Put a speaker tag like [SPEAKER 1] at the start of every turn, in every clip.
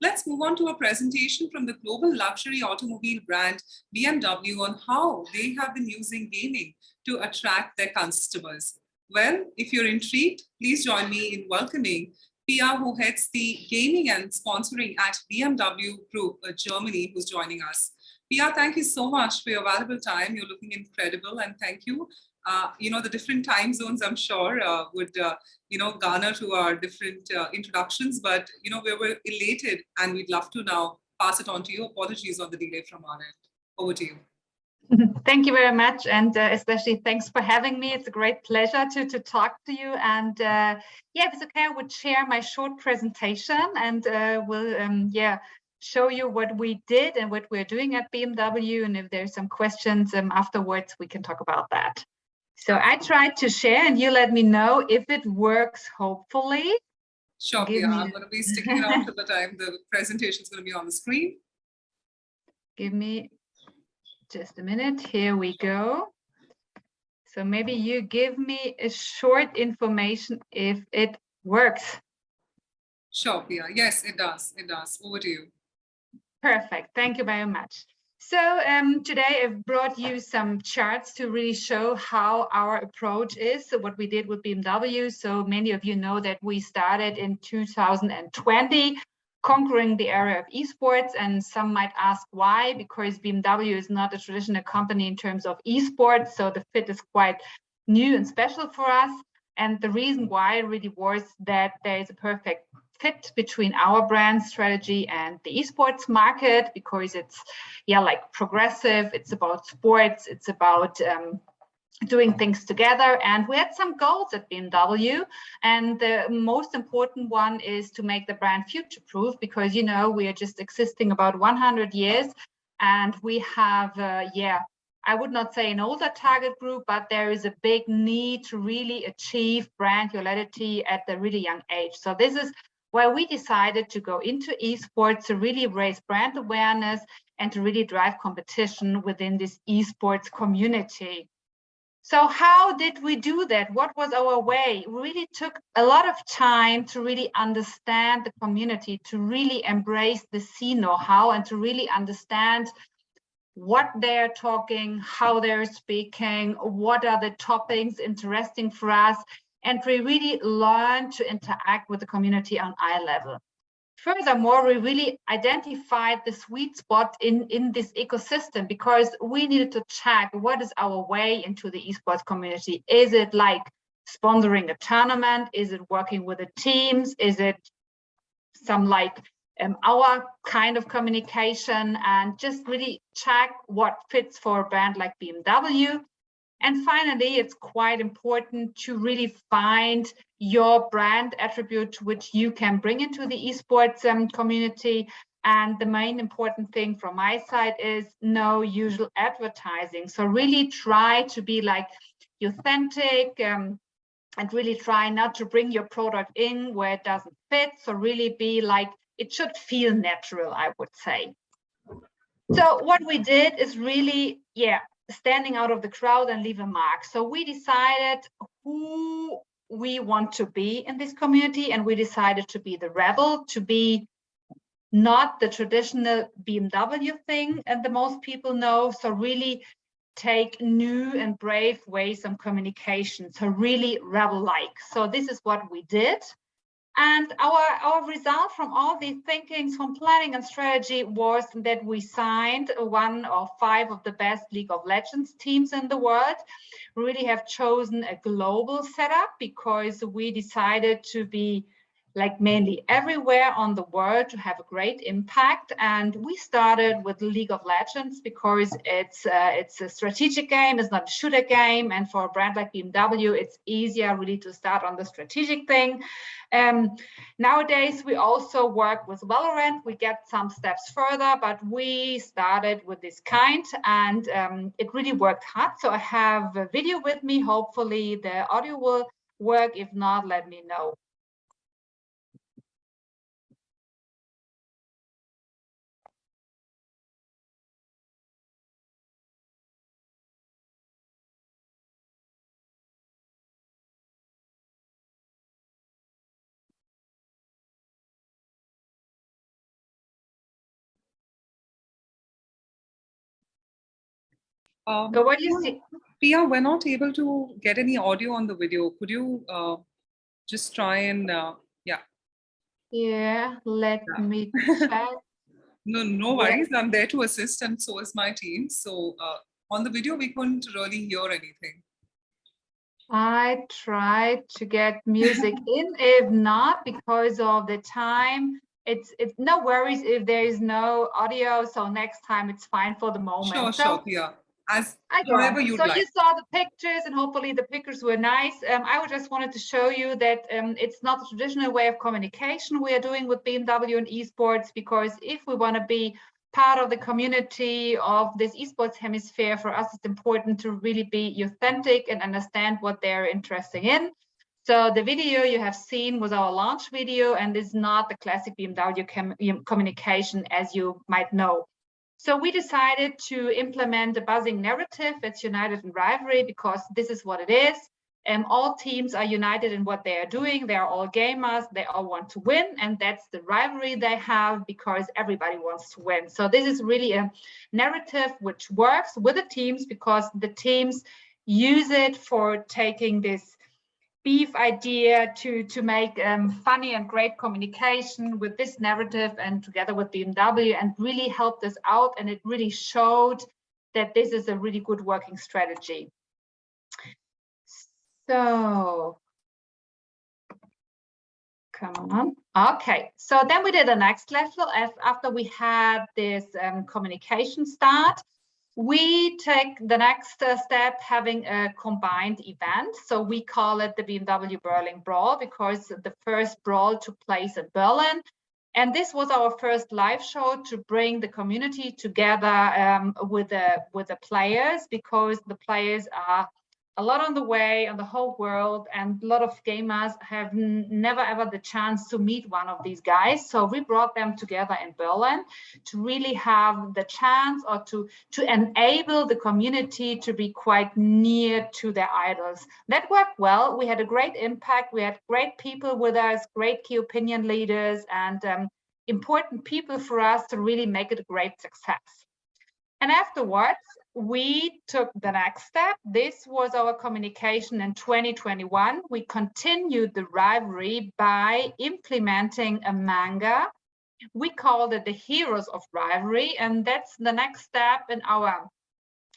[SPEAKER 1] let's move on to a presentation from the global luxury automobile brand BMW on how they have been using gaming to attract their customers. Well, if you're intrigued, please join me in welcoming Pia, who heads the gaming and sponsoring at BMW Group uh, Germany, who's joining us. Pia, thank you so much for your valuable time. You're looking incredible and thank you. Uh, you know, the different time zones, I'm sure, uh, would, uh, you know, garner to our different uh, introductions, but, you know, we were elated and we'd love to now pass it on to you. Apologies on the delay from our end. Over to you.
[SPEAKER 2] Thank you very much. And uh, especially thanks for having me. It's a great pleasure to, to talk to you. And yeah, if it's okay, I would share my short presentation and we'll, um, yeah, show you what we did and what we're doing at BMW. And if there's some questions um, afterwards, we can talk about that. So I tried to share and you let me know if it works, hopefully.
[SPEAKER 1] Sure, yeah, I'm going to be sticking around to the time the presentation is going to be on the screen.
[SPEAKER 2] Give me just a minute. Here we go. So maybe you give me a short information if it works.
[SPEAKER 1] Sure, Pia. Yes, it does. It does. Over to you.
[SPEAKER 2] Perfect. Thank you very much. So um, today I've brought you some charts to really show how our approach is. So what we did with BMW. So many of you know that we started in 2020 conquering the area of esports and some might ask why because BMW is not a traditional company in terms of esports so the fit is quite new and special for us and the reason why really was that there is a perfect fit between our brand strategy and the esports market because it's yeah like progressive it's about sports it's about um, doing things together. And we had some goals at BMW and the most important one is to make the brand future proof because you know we are just existing about 100 years. And we have uh, yeah I would not say an older target group but there is a big need to really achieve brand loyalty at the really young age. So this is why we decided to go into esports to really raise brand awareness and to really drive competition within this esports community so how did we do that? What was our way? We really took a lot of time to really understand the community, to really embrace the scene know-how and to really understand what they're talking, how they're speaking, what are the topics interesting for us, and we really learn to interact with the community on eye level. Furthermore, we really identified the sweet spot in, in this ecosystem because we needed to check what is our way into the esports community. Is it like sponsoring a tournament? Is it working with the teams? Is it some like um, our kind of communication and just really check what fits for a brand like BMW and finally, it's quite important to really find your brand attribute which you can bring into the esports um, community. And the main important thing from my side is no usual advertising. So really try to be like authentic um, and really try not to bring your product in where it doesn't fit. So really be like, it should feel natural, I would say. So what we did is really, yeah, standing out of the crowd and leave a mark. So we decided who we want to be in this community and we decided to be the rebel, to be not the traditional BMW thing and the most people know. So really take new and brave ways of communication. So really rebel-like. So this is what we did. And our, our result from all these thinkings from planning and strategy was that we signed one of five of the best League of Legends teams in the world. We really have chosen a global setup because we decided to be like mainly everywhere on the world to have a great impact. And we started with League of Legends because it's uh, it's a strategic game, it's not a shooter game. And for a brand like BMW, it's easier really to start on the strategic thing. Um, nowadays, we also work with Valorant. We get some steps further, but we started with this kind and um, it really worked hard. So I have a video with me. Hopefully the audio will work. If not, let me know.
[SPEAKER 1] Um,
[SPEAKER 2] So what do you see?
[SPEAKER 1] Pia, we're not able to get any audio on the video. Could you uh, just try and, uh, yeah.
[SPEAKER 2] Yeah, let
[SPEAKER 1] Yeah.
[SPEAKER 2] me.
[SPEAKER 1] No, no
[SPEAKER 2] Yeah.
[SPEAKER 1] worries. I'm there to assist and so is my team. So uh, on the video, we couldn't really hear anything.
[SPEAKER 2] I tried to get music in. If not, because of the time, it's it's no worries if there is no audio. So next time it's fine for the moment.
[SPEAKER 1] Sure,
[SPEAKER 2] so,
[SPEAKER 1] sure, Pia. As
[SPEAKER 2] I go.
[SPEAKER 1] You'd
[SPEAKER 2] so
[SPEAKER 1] like.
[SPEAKER 2] you saw the pictures and hopefully the pictures were nice. Um, I just wanted to show you that um, it's not a traditional way of communication we are doing with BMW and esports because if we want to be part of the community of this esports hemisphere, for us it's important to really be authentic and understand what they're interested in. So the video you have seen was our launch video and is not the classic BMW com communication as you might know. So we decided to implement a buzzing narrative. It's united in rivalry because this is what it is. And all teams are united in what they are doing. They are all gamers. They all want to win. And that's the rivalry they have because everybody wants to win. So this is really a narrative which works with the teams because the teams use it for taking this beef idea to to make um, funny and great communication with this narrative and together with BMW and really helped us out and it really showed that this is a really good working strategy. So come on. Okay, so then we did the next level after we had this um, communication start we take the next step having a combined event. So we call it the BMW Berlin Brawl because the first brawl took place in Berlin. And this was our first live show to bring the community together um, with, the, with the players because the players are a lot on the way on the whole world and a lot of gamers have never ever the chance to meet one of these guys. So we brought them together in berlin to really have the chance or to to enable the community to be quite near to their idols. That worked well. We had a great impact. We had great people with us great key opinion leaders and um, important people for us to really make it a great success. And afterwards we took the next step. This was our communication in 2021. We continued the rivalry by implementing a manga. We called it the Heroes of Rivalry, and that's the next step in our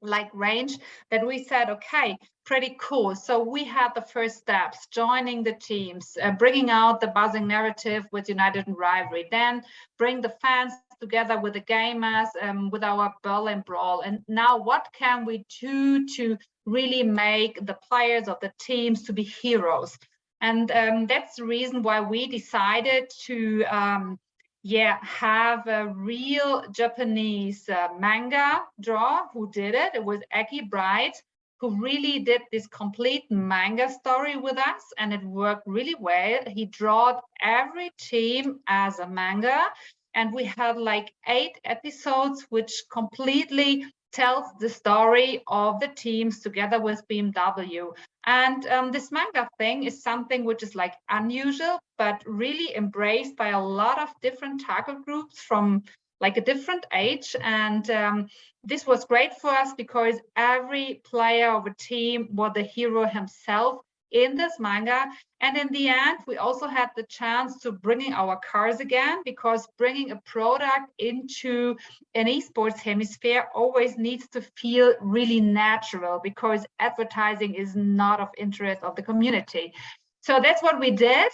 [SPEAKER 2] like range that we said, okay, pretty cool. So we had the first steps, joining the teams, uh, bringing out the buzzing narrative with United in Rivalry, then bring the fans together with the gamers, um, with our Berlin Brawl. And now what can we do to really make the players of the teams to be heroes? And um, that's the reason why we decided to um, yeah, have a real Japanese uh, manga draw who did it. It was Eki Bright who really did this complete manga story with us and it worked really well. He drawed every team as a manga and we had like eight episodes which completely tells the story of the teams together with BMW. And um, this manga thing is something which is like unusual, but really embraced by a lot of different target groups from like a different age. And um, this was great for us because every player of a team was the hero himself in this manga. And in the end, we also had the chance to bringing our cars again, because bringing a product into an esports hemisphere always needs to feel really natural because advertising is not of interest of the community. So that's what we did.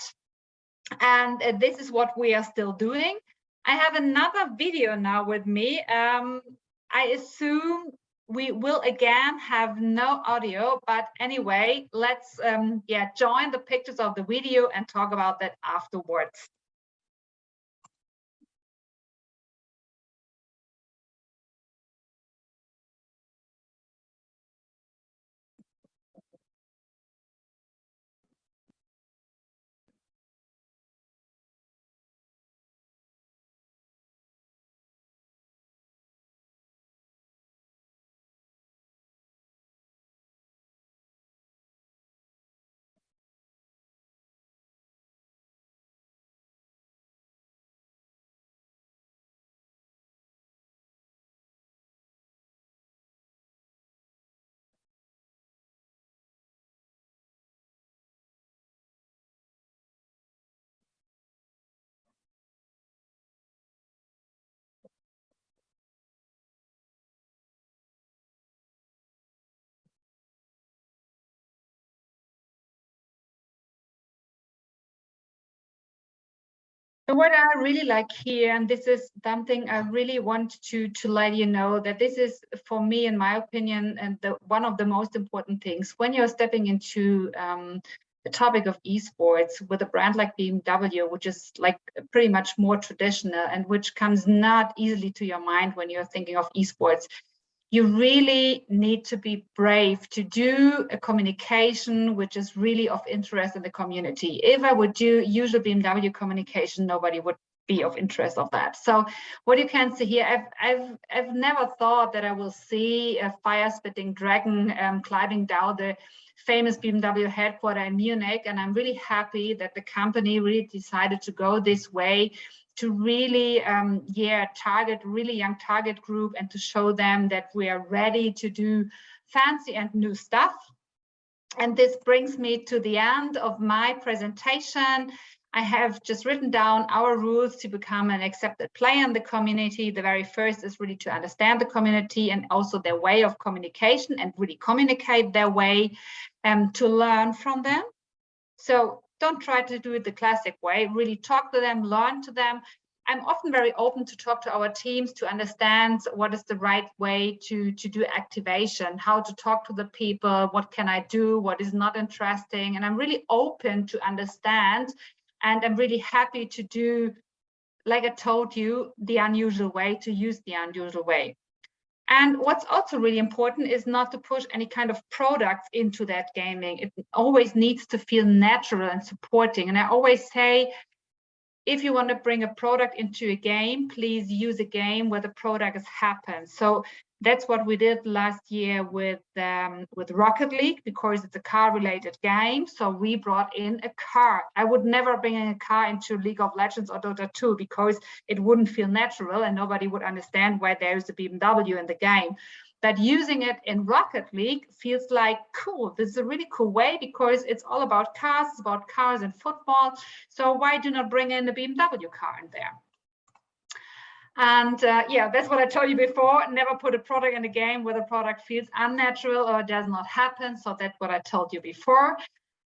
[SPEAKER 2] And uh, this is what we are still doing. I have another video now with me. Um, I assume we will again have no audio, but anyway, let's um, yeah join the pictures of the video and talk about that afterwards. So what I really like here, and this is something I really want to to let you know that this is for me, in my opinion, and the one of the most important things. When you're stepping into um, the topic of esports with a brand like BMW, which is like pretty much more traditional and which comes not easily to your mind when you're thinking of esports you really need to be brave to do a communication which is really of interest in the community. If I would do usual BMW communication, nobody would be of interest of that. So what you can see here, I've, I've, I've never thought that I will see a fire spitting dragon um, climbing down the famous BMW headquarter in Munich. And I'm really happy that the company really decided to go this way to really, um, yeah, target really young target group and to show them that we are ready to do fancy and new stuff. And this brings me to the end of my presentation. I have just written down our rules to become an accepted player in the community. The very first is really to understand the community and also their way of communication and really communicate their way um, to learn from them. So don't try to do it the classic way, really talk to them, learn to them. I'm often very open to talk to our teams to understand what is the right way to, to do activation, how to talk to the people, what can I do, what is not interesting. And I'm really open to understand and I'm really happy to do, like I told you, the unusual way, to use the unusual way. And what's also really important is not to push any kind of products into that gaming. It always needs to feel natural and supporting. And I always say, if you want to bring a product into a game, please use a game where the product has happened. So that's what we did last year with um, with Rocket League because it's a car related game. So we brought in a car. I would never bring in a car into League of Legends or Dota 2 because it wouldn't feel natural and nobody would understand why there's a BMW in the game. But using it in Rocket League feels like cool. This is a really cool way because it's all about cars, it's about cars and football. So why do not bring in a BMW car in there? And uh, yeah, that's what I told you before. Never put a product in a game where the product feels unnatural or does not happen. So that's what I told you before.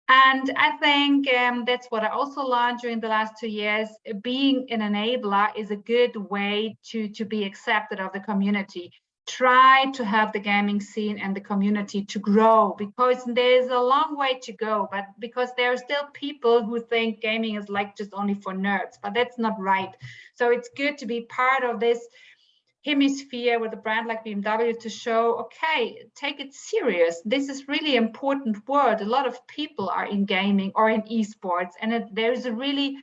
[SPEAKER 2] And I think um, that's what I also learned during the last two years. Being an enabler is a good way to, to be accepted of the community try to have the gaming scene and the community to grow because there's a long way to go but because there are still people who think gaming is like just only for nerds but that's not right so it's good to be part of this hemisphere with a brand like BMW to show, okay, take it serious. This is really important word. A lot of people are in gaming or in esports, and it, there's a really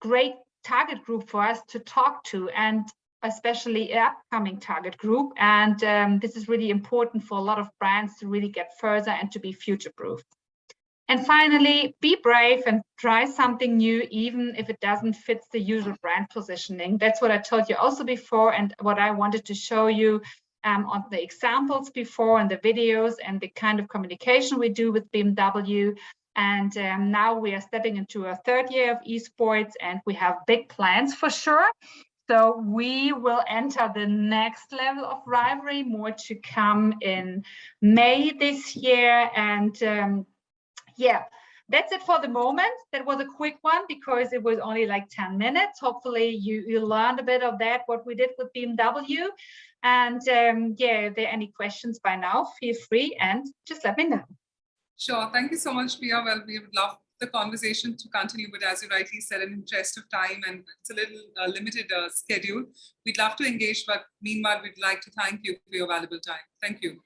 [SPEAKER 2] great target group for us to talk to. And especially upcoming target group. And um, this is really important for a lot of brands to really get further and to be future-proof. And finally, be brave and try something new, even if it doesn't fit the usual brand positioning. That's what I told you also before and what I wanted to show you um, on the examples before and the videos and the kind of communication we do with BMW. And um, now we are stepping into a third year of esports and we have big plans for sure. So we will enter the next level of rivalry, more to come in May this year. And um, yeah, that's it for the moment. That was a quick one because it was only like 10 minutes. Hopefully you, you learned a bit of that, what we did with BMW. And um, yeah, if there are any questions by now, feel free and just let me know.
[SPEAKER 1] Sure. Thank you so much, Pia. Well, we would love the conversation to continue, but as you rightly said, in interest of time and it's a little uh, limited uh, schedule, we'd love to engage, but meanwhile, we'd like to thank you for your valuable time. Thank you.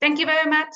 [SPEAKER 2] Thank you very much.